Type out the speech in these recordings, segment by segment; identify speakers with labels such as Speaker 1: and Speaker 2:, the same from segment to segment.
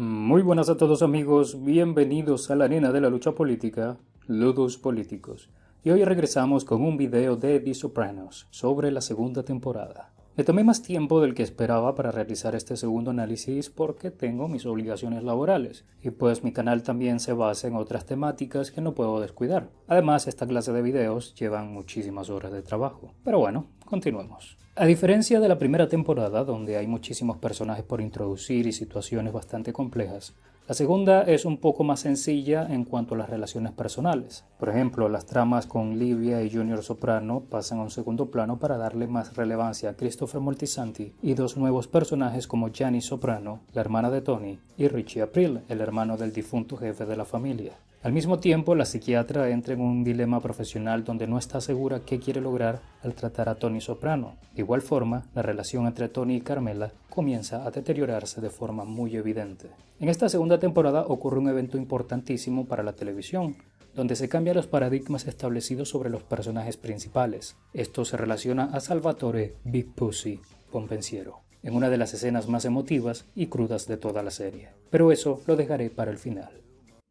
Speaker 1: Muy buenas a todos amigos, bienvenidos a la arena de la lucha política, Ludos Políticos. Y hoy regresamos con un video de The Sopranos sobre la segunda temporada. Me tomé más tiempo del que esperaba para realizar este segundo análisis porque tengo mis obligaciones laborales y pues mi canal también se basa en otras temáticas que no puedo descuidar. Además, esta clase de videos llevan muchísimas horas de trabajo. Pero bueno, continuemos. A diferencia de la primera temporada, donde hay muchísimos personajes por introducir y situaciones bastante complejas, la segunda es un poco más sencilla en cuanto a las relaciones personales. Por ejemplo, las tramas con Livia y Junior Soprano pasan a un segundo plano para darle más relevancia a Christopher Moltisanti y dos nuevos personajes como Gianni Soprano, la hermana de Tony, y Richie April, el hermano del difunto jefe de la familia. Al mismo tiempo, la psiquiatra entra en un dilema profesional donde no está segura qué quiere lograr al tratar a Tony Soprano. De igual forma, la relación entre Tony y Carmela comienza a deteriorarse de forma muy evidente. En esta segunda temporada ocurre un evento importantísimo para la televisión, donde se cambian los paradigmas establecidos sobre los personajes principales. Esto se relaciona a Salvatore Big Pussy Pompensiero, en una de las escenas más emotivas y crudas de toda la serie. Pero eso lo dejaré para el final.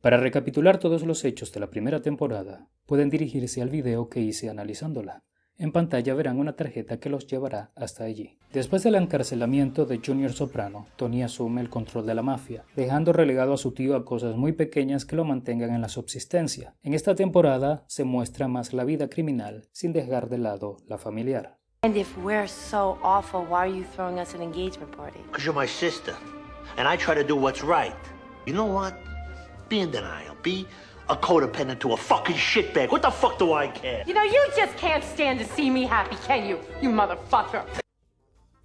Speaker 1: Para recapitular todos los hechos de la primera temporada, pueden dirigirse al video que hice analizándola. En pantalla verán una tarjeta que los llevará hasta allí. Después del encarcelamiento de Junior Soprano, Tony asume el control de la mafia, dejando relegado a su tío a cosas muy pequeñas que lo mantengan en la subsistencia. En esta temporada se muestra más la vida criminal, sin dejar de lado la familiar.
Speaker 2: And if we're so awful, why are you throwing us an engagement party?
Speaker 3: Because you're my sister. And I try to do what's right. You know what? Be in denial. Be a codependent to a fucking shitbag. What the fuck do I care?
Speaker 2: You know, you just can't stand to see me happy, can you? You motherfucker.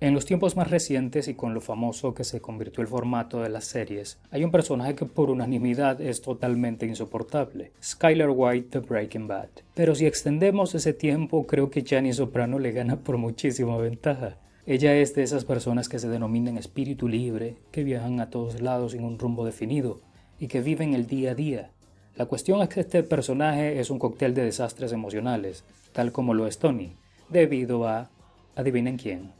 Speaker 1: En los tiempos más recientes y con lo famoso que se convirtió el formato de las series, hay un personaje que por unanimidad es totalmente insoportable, Skyler White de Breaking Bad. Pero si extendemos ese tiempo, creo que Gianni Soprano le gana por muchísima ventaja. Ella es de esas personas que se denominan espíritu libre, que viajan a todos lados sin un rumbo definido y que viven el día a día. La cuestión es que este personaje es un cóctel de desastres emocionales, tal como lo es Tony, debido a, adivinen quién,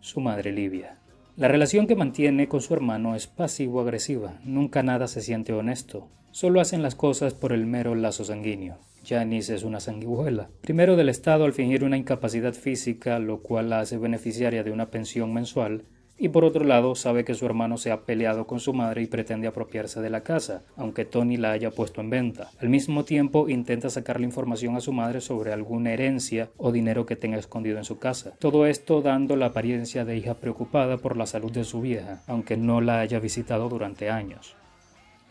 Speaker 1: su madre Livia. La relación que mantiene con su hermano es pasivo-agresiva, nunca nada se siente honesto, solo hacen las cosas por el mero lazo sanguíneo. Janice es una sanguijuela, primero del Estado al fingir una incapacidad física, lo cual la hace beneficiaria de una pensión mensual, y por otro lado sabe que su hermano se ha peleado con su madre y pretende apropiarse de la casa, aunque Tony la haya puesto en venta. Al mismo tiempo intenta sacarle información a su madre sobre alguna herencia o dinero que tenga escondido en su casa. Todo esto dando la apariencia de hija preocupada por la salud de su vieja, aunque no la haya visitado durante años.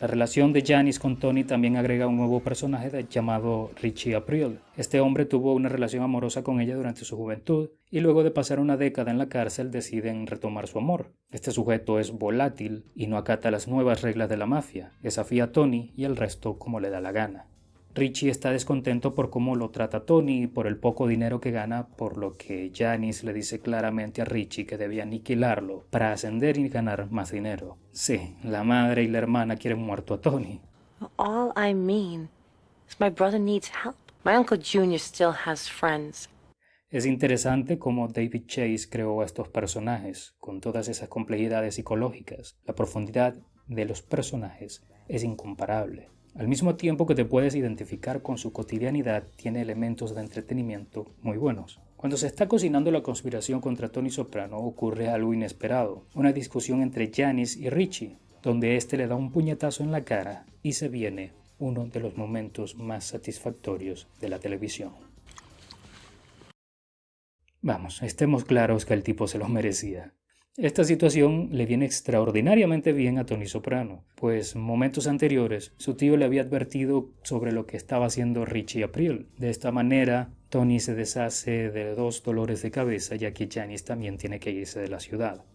Speaker 1: La relación de Janice con Tony también agrega un nuevo personaje llamado Richie April. Este hombre tuvo una relación amorosa con ella durante su juventud y luego de pasar una década en la cárcel deciden retomar su amor. Este sujeto es volátil y no acata las nuevas reglas de la mafia, desafía a Tony y al resto como le da la gana. Richie está descontento por cómo lo trata Tony y por el poco dinero que gana, por lo que Janice le dice claramente a Richie que debía aniquilarlo para ascender y ganar más dinero. Sí, la madre y la hermana quieren muerto a Tony.
Speaker 2: All I mean is my brother needs help. My Uncle Junior still has friends.
Speaker 1: Es interesante cómo David Chase creó a estos personajes, con todas esas complejidades psicológicas. La profundidad de los personajes es incomparable. Al mismo tiempo que te puedes identificar con su cotidianidad, tiene elementos de entretenimiento muy buenos. Cuando se está cocinando la conspiración contra Tony Soprano ocurre algo inesperado, una discusión entre Janice y Richie, donde éste le da un puñetazo en la cara y se viene uno de los momentos más satisfactorios de la televisión. Vamos, estemos claros que el tipo se lo merecía. Esta situación le viene extraordinariamente bien a Tony Soprano, pues momentos anteriores su tío le había advertido sobre lo que estaba haciendo Richie April. De esta manera, Tony se deshace de dos dolores de cabeza ya que Janice también tiene que irse de la ciudad.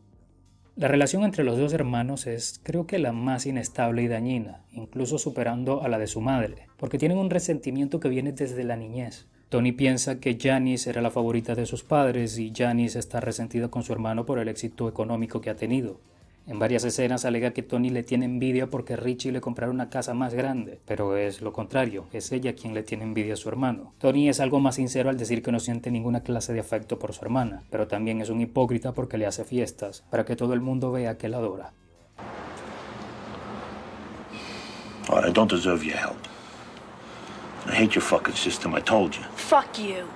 Speaker 1: La relación entre los dos hermanos es creo que la más inestable y dañina, incluso superando a la de su madre, porque tienen un resentimiento que viene desde la niñez. Tony piensa que Janice era la favorita de sus padres y Janice está resentida con su hermano por el éxito económico que ha tenido. En varias escenas alega que Tony le tiene envidia porque Richie le compraron una casa más grande, pero es lo contrario, es ella quien le tiene envidia a su hermano. Tony es algo más sincero al decir que no siente ninguna clase de afecto por su hermana, pero también es un hipócrita porque le hace fiestas, para que todo el mundo vea que la adora.
Speaker 3: Right, I don't deserve your help. I hate your fucking system, I told you.
Speaker 2: Fuck you.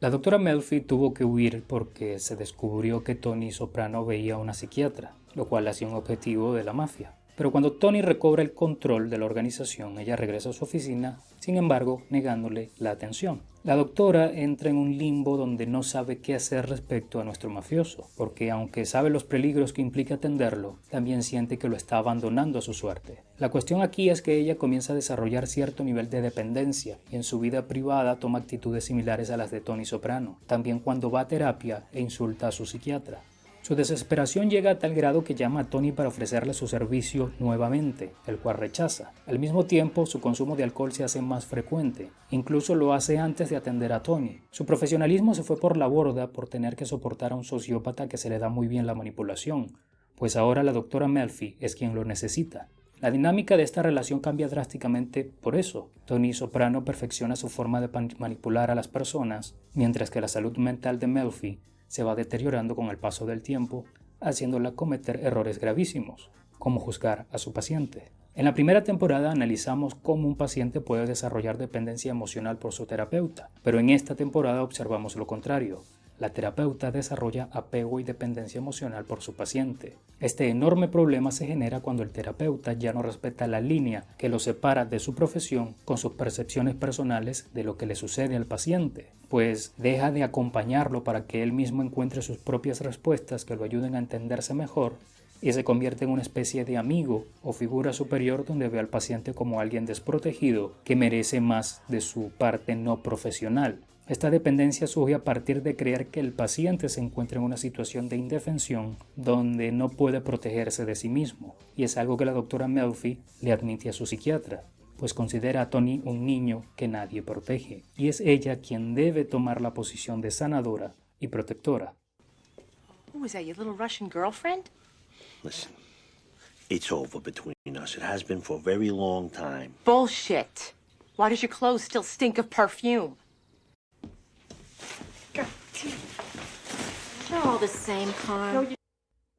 Speaker 1: La doctora Melfi tuvo que huir porque se descubrió que Tony Soprano veía a una psiquiatra, lo cual hacía un objetivo de la mafia. Pero cuando Tony recobra el control de la organización, ella regresa a su oficina, sin embargo, negándole la atención. La doctora entra en un limbo donde no sabe qué hacer respecto a nuestro mafioso, porque aunque sabe los peligros que implica atenderlo, también siente que lo está abandonando a su suerte. La cuestión aquí es que ella comienza a desarrollar cierto nivel de dependencia y en su vida privada toma actitudes similares a las de Tony Soprano, también cuando va a terapia e insulta a su psiquiatra. Su desesperación llega a tal grado que llama a Tony para ofrecerle su servicio nuevamente, el cual rechaza. Al mismo tiempo, su consumo de alcohol se hace más frecuente. Incluso lo hace antes de atender a Tony. Su profesionalismo se fue por la borda por tener que soportar a un sociópata que se le da muy bien la manipulación, pues ahora la doctora Melfi es quien lo necesita. La dinámica de esta relación cambia drásticamente por eso. Tony Soprano perfecciona su forma de manipular a las personas, mientras que la salud mental de Melfi se va deteriorando con el paso del tiempo, haciéndola cometer errores gravísimos, como juzgar a su paciente. En la primera temporada analizamos cómo un paciente puede desarrollar dependencia emocional por su terapeuta, pero en esta temporada observamos lo contrario, la terapeuta desarrolla apego y dependencia emocional por su paciente. Este enorme problema se genera cuando el terapeuta ya no respeta la línea que lo separa de su profesión con sus percepciones personales de lo que le sucede al paciente, pues deja de acompañarlo para que él mismo encuentre sus propias respuestas que lo ayuden a entenderse mejor y se convierte en una especie de amigo o figura superior donde ve al paciente como alguien desprotegido que merece más de su parte no profesional. Esta dependencia surge a partir de creer que el paciente se encuentra en una situación de indefensión donde no puede protegerse de sí mismo, y es algo que la doctora Melfi le admite a su psiquiatra, pues considera a Tony un niño que nadie protege, y es ella quien debe tomar la posición de sanadora y protectora.
Speaker 2: Who is that, your little Russian girlfriend?
Speaker 3: Listen, it's over between us. It has been for a very long time.
Speaker 2: Bullshit. Why does your clothes still stink of perfume? They're all the same, Carl.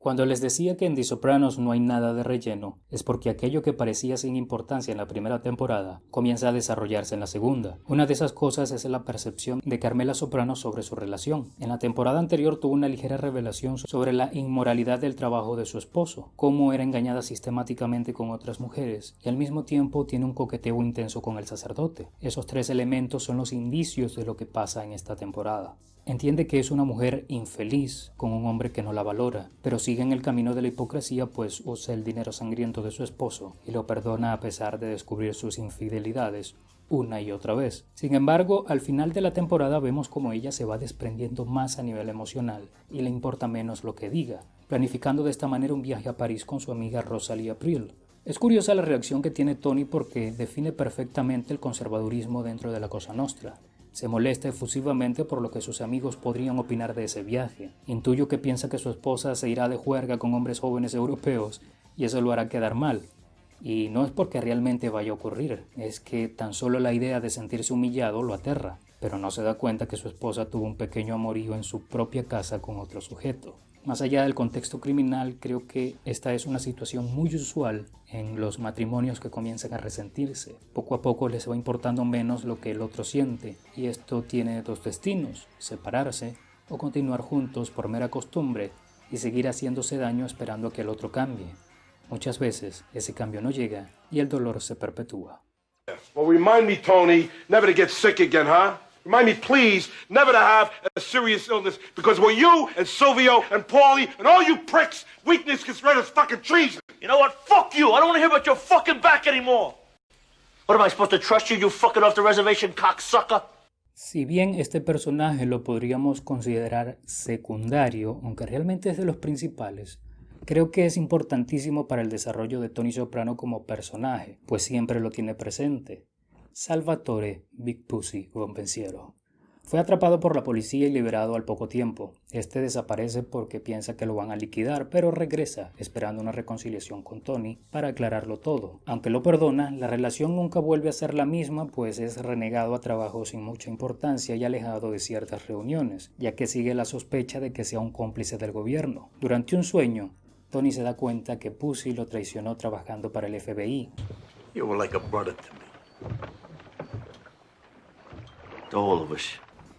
Speaker 1: Cuando les decía que en The Sopranos no hay nada de relleno, es porque aquello que parecía sin importancia en la primera temporada comienza a desarrollarse en la segunda. Una de esas cosas es la percepción de Carmela Soprano sobre su relación. En la temporada anterior tuvo una ligera revelación sobre la inmoralidad del trabajo de su esposo, cómo era engañada sistemáticamente con otras mujeres y al mismo tiempo tiene un coqueteo intenso con el sacerdote. Esos tres elementos son los indicios de lo que pasa en esta temporada. Entiende que es una mujer infeliz con un hombre que no la valora, pero sigue en el camino de la hipocresía pues usa el dinero sangriento de su esposo y lo perdona a pesar de descubrir sus infidelidades una y otra vez. Sin embargo, al final de la temporada vemos como ella se va desprendiendo más a nivel emocional y le importa menos lo que diga, planificando de esta manera un viaje a París con su amiga Rosalie April. Es curiosa la reacción que tiene Tony porque define perfectamente el conservadurismo dentro de la Cosa Nostra. Se molesta efusivamente por lo que sus amigos podrían opinar de ese viaje. Intuyo que piensa que su esposa se irá de juerga con hombres jóvenes europeos y eso lo hará quedar mal. Y no es porque realmente vaya a ocurrir, es que tan solo la idea de sentirse humillado lo aterra, pero no se da cuenta que su esposa tuvo un pequeño amorío en su propia casa con otro sujeto. Más allá del contexto criminal, creo que esta es una situación muy usual en los matrimonios que comienzan a resentirse. Poco a poco les va importando menos lo que el otro siente y esto tiene dos destinos, separarse o continuar juntos por mera costumbre y seguir haciéndose daño esperando a que el otro cambie. Muchas veces ese cambio no llega y el dolor se perpetúa.
Speaker 4: Well, remind me, Tony, never to get sick again, huh? Remind me, please, never to have a serious illness because when you and Silvio and Paulie and all you pricks, weakness gets rid of fucking treason.
Speaker 3: You know what? Fuck you. I don't want to hear about your fucking back anymore. What am I supposed to trust you, you fucking off the reservation cocksucker?
Speaker 1: Si bien este personaje lo podríamos considerar secundario, aunque realmente es de los principales, creo que es importantísimo para el desarrollo de Tony Soprano como personaje, pues siempre lo tiene presente. Salvatore Big Pussy Rompensiero. Fue atrapado por la policía y liberado al poco tiempo. Este desaparece porque piensa que lo van a liquidar, pero regresa, esperando una reconciliación con Tony para aclararlo todo. Aunque lo perdona, la relación nunca vuelve a ser la misma, pues es renegado a trabajo sin mucha importancia y alejado de ciertas reuniones, ya que sigue la sospecha de que sea un cómplice del gobierno. Durante un sueño, Tony se da cuenta que Pussy lo traicionó trabajando para el FBI.
Speaker 3: You were like a. To all of us.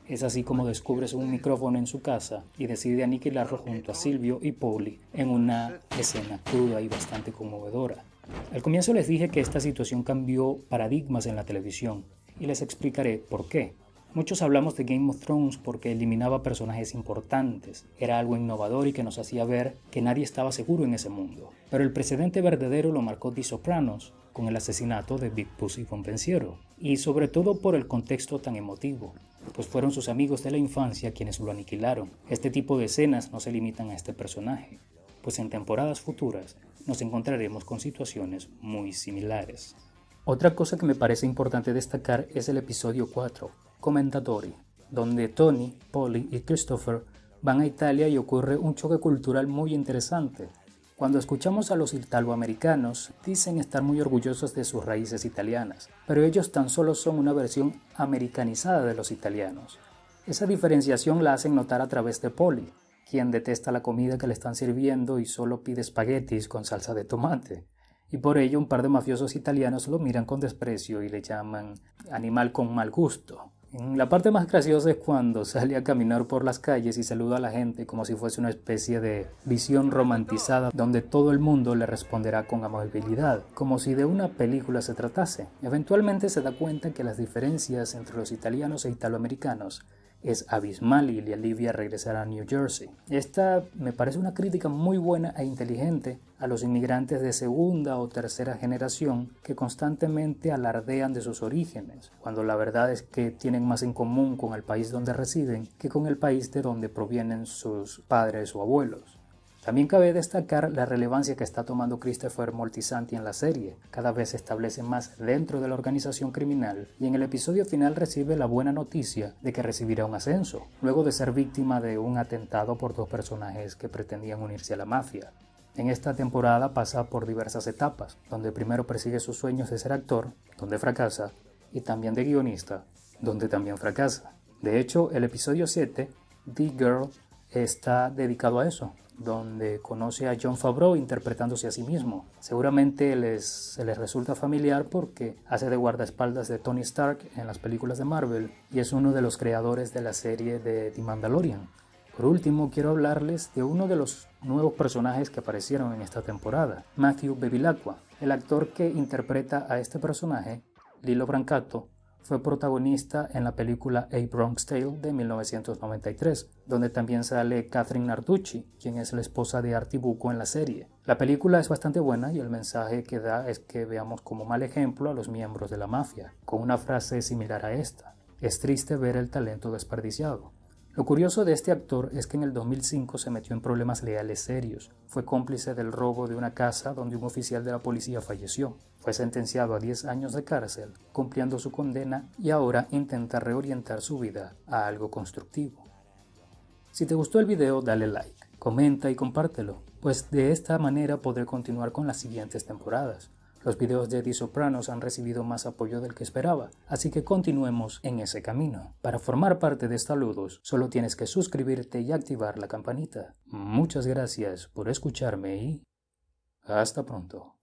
Speaker 1: Es así como descubre un micrófono en su casa y decide aniquilarlo junto a Silvio y Polly en una escena cruda y bastante conmovedora. Al comienzo les dije que esta situación cambió paradigmas en la televisión y les explicaré por qué. Muchos hablamos de Game of Thrones porque eliminaba personajes importantes, era algo innovador y que nos hacía ver que nadie estaba seguro en ese mundo. Pero el precedente verdadero lo marcó The Sopranos, con el asesinato de Big Pussy von Pensiero, y sobre todo por el contexto tan emotivo, pues fueron sus amigos de la infancia quienes lo aniquilaron. Este tipo de escenas no se limitan a este personaje, pues en temporadas futuras nos encontraremos con situaciones muy similares. Otra cosa que me parece importante destacar es el episodio 4, Commentatori, donde Tony, Polly y Christopher van a Italia y ocurre un choque cultural muy interesante. Cuando escuchamos a los italoamericanos, dicen estar muy orgullosos de sus raíces italianas, pero ellos tan solo son una versión americanizada de los italianos. Esa diferenciación la hacen notar a través de Polly, quien detesta la comida que le están sirviendo y solo pide espaguetis con salsa de tomate. Y por ello un par de mafiosos italianos lo miran con desprecio y le llaman animal con mal gusto. La parte más graciosa es cuando sale a caminar por las calles y saluda a la gente como si fuese una especie de visión romantizada donde todo el mundo le responderá con amabilidad, como si de una película se tratase. Eventualmente se da cuenta que las diferencias entre los italianos e italoamericanos es abismal y le alivia regresar a New Jersey. Esta me parece una crítica muy buena e inteligente a los inmigrantes de segunda o tercera generación que constantemente alardean de sus orígenes, cuando la verdad es que tienen más en común con el país donde residen que con el país de donde provienen sus padres o abuelos. También cabe destacar la relevancia que está tomando Christopher Moltisanti en la serie. Cada vez se establece más dentro de la organización criminal y en el episodio final recibe la buena noticia de que recibirá un ascenso, luego de ser víctima de un atentado por dos personajes que pretendían unirse a la mafia. En esta temporada pasa por diversas etapas, donde primero persigue sus sueños de ser actor, donde fracasa, y también de guionista, donde también fracasa. De hecho, el episodio 7, The Girl, está dedicado a eso, donde conoce a John Favreau interpretándose a sí mismo. Seguramente les, se les resulta familiar porque hace de guardaespaldas de Tony Stark en las películas de Marvel y es uno de los creadores de la serie de The Mandalorian. Por último, quiero hablarles de uno de los nuevos personajes que aparecieron en esta temporada, Matthew Bevilacqua. El actor que interpreta a este personaje, Lilo Brancato, fue protagonista en la película A Bronx Tale de 1993, donde también sale Catherine Narducci, quien es la esposa de Artie Bucco en la serie. La película es bastante buena y el mensaje que da es que veamos como mal ejemplo a los miembros de la mafia, con una frase similar a esta. Es triste ver el talento desperdiciado. Lo curioso de este actor es que en el 2005 se metió en problemas legales serios. Fue cómplice del robo de una casa donde un oficial de la policía falleció. Fue sentenciado a 10 años de cárcel, cumpliendo su condena y ahora intenta reorientar su vida a algo constructivo. Si te gustó el video dale like, comenta y compártelo, pues de esta manera podré continuar con las siguientes temporadas. Los videos de The Sopranos han recibido más apoyo del que esperaba, así que continuemos en ese camino. Para formar parte de Saludos, solo tienes que suscribirte y activar la campanita. Muchas gracias por escucharme y hasta pronto.